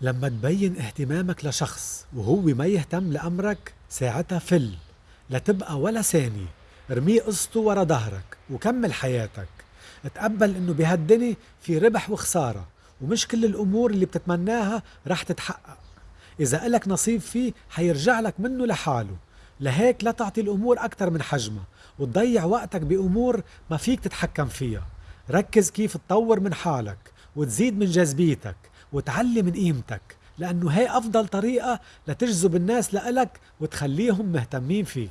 لما تبين اهتمامك لشخص وهو ما يهتم لأمرك ساعتها فل لا تبقى ولا ثانية ارميه قصته ورا ظهرك وكمل حياتك. تقبل إنه بهالدنيا في ربح وخسارة ومش كل الأمور اللي بتتمناها رح تتحقق. إذا إلك نصيب فيه حيرجع لك منه لحاله. لهيك لا تعطي الأمور أكثر من حجمها وتضيع وقتك بأمور ما فيك تتحكم فيها. ركز كيف تطور من حالك وتزيد من جاذبيتك. وتعلي من قيمتك لأنه هي أفضل طريقة لتجذب الناس لإلك وتخليهم مهتمين فيك.